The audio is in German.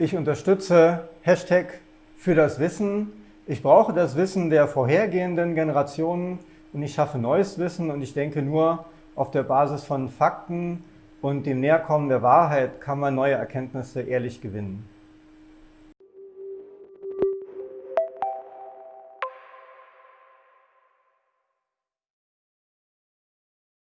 Ich unterstütze Hashtag für das Wissen. Ich brauche das Wissen der vorhergehenden Generationen und ich schaffe neues Wissen und ich denke nur auf der Basis von Fakten und dem Näherkommen der Wahrheit kann man neue Erkenntnisse ehrlich gewinnen.